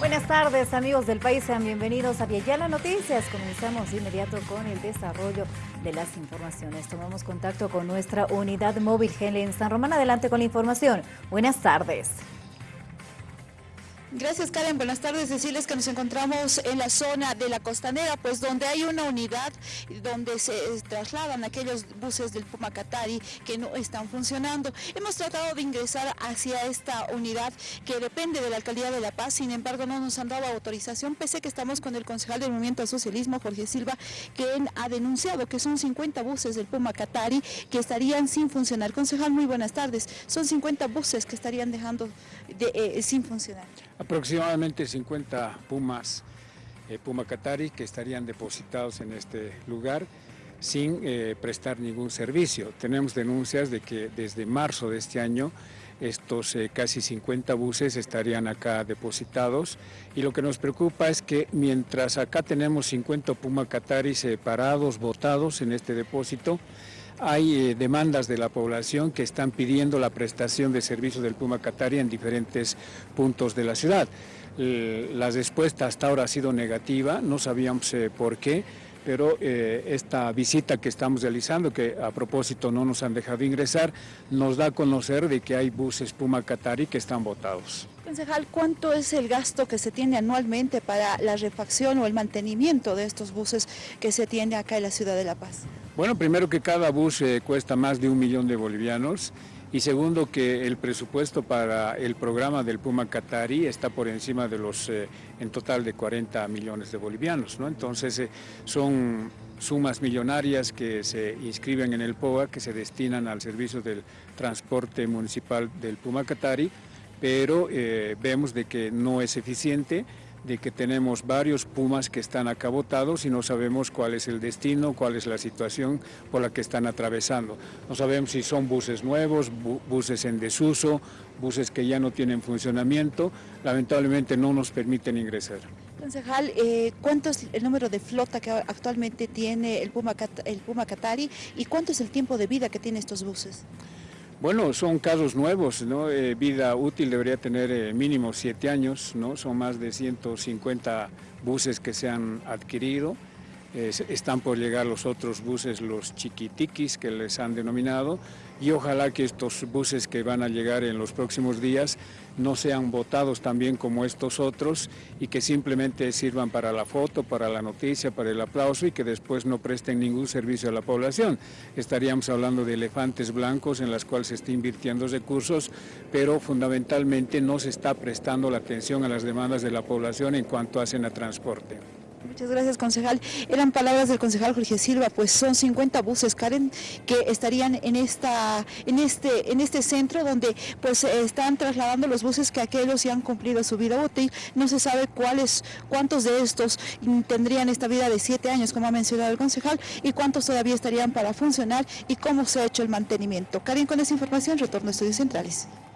Buenas tardes amigos del país, sean bienvenidos a Viayala Noticias. Comenzamos de inmediato con el desarrollo de las informaciones. Tomamos contacto con nuestra unidad móvil Helen San Román. Adelante con la información. Buenas tardes. Gracias Karen, buenas tardes. Decirles que nos encontramos en la zona de la costanera, pues donde hay una unidad donde se trasladan aquellos buses del Pumacatari que no están funcionando. Hemos tratado de ingresar hacia esta unidad que depende de la Alcaldía de La Paz, sin embargo no nos han dado autorización, pese que estamos con el concejal del Movimiento al Socialismo, Jorge Silva, quien ha denunciado que son 50 buses del Pumacatari que estarían sin funcionar. Concejal, muy buenas tardes. Son 50 buses que estarían dejando de, eh, sin funcionar aproximadamente 50 pumas, eh, puma catari, que estarían depositados en este lugar sin eh, prestar ningún servicio. Tenemos denuncias de que desde marzo de este año estos eh, casi 50 buses estarían acá depositados y lo que nos preocupa es que mientras acá tenemos 50 Puma Qatari separados, botados en este depósito, hay eh, demandas de la población que están pidiendo la prestación de servicios del Puma Qatari en diferentes puntos de la ciudad. La respuesta hasta ahora ha sido negativa, no sabíamos eh, por qué, pero eh, esta visita que estamos realizando, que a propósito no nos han dejado ingresar, nos da a conocer de que hay buses Puma Qatari que están votados. Concejal, ¿cuánto es el gasto que se tiene anualmente para la refacción o el mantenimiento de estos buses que se tiene acá en la ciudad de La Paz? Bueno, primero que cada bus eh, cuesta más de un millón de bolivianos y segundo que el presupuesto para el programa del Puma Qatari está por encima de los eh, en total de 40 millones de bolivianos, ¿no? Entonces eh, son sumas millonarias que se inscriben en el POA, que se destinan al servicio del transporte municipal del Puma Qatari, pero vemos de que no es eficiente de que tenemos varios Pumas que están acá votados y no sabemos cuál es el destino, cuál es la situación por la que están atravesando. No sabemos si son buses nuevos, buses en desuso, buses que ya no tienen funcionamiento, lamentablemente no nos permiten ingresar. Concejal, eh, ¿cuánto es el número de flota que actualmente tiene el Puma, el Puma Qatari y cuánto es el tiempo de vida que tiene estos buses? Bueno, son casos nuevos, ¿no? Eh, vida útil debería tener eh, mínimo siete años, ¿no? Son más de 150 buses que se han adquirido. Están por llegar los otros buses, los chiquitiquis que les han denominado, y ojalá que estos buses que van a llegar en los próximos días no sean votados también como estos otros y que simplemente sirvan para la foto, para la noticia, para el aplauso y que después no presten ningún servicio a la población. Estaríamos hablando de elefantes blancos en las cuales se está invirtiendo recursos, pero fundamentalmente no se está prestando la atención a las demandas de la población en cuanto hacen a transporte. Muchas gracias, concejal. Eran palabras del concejal Jorge Silva, pues son 50 buses, Karen, que estarían en esta, en este, en este centro donde pues están trasladando los buses que aquellos ya han cumplido su vida útil. No se sabe cuáles, cuántos de estos tendrían esta vida de siete años, como ha mencionado el concejal, y cuántos todavía estarían para funcionar y cómo se ha hecho el mantenimiento. Karen, con esa información retorno a Estudios Centrales.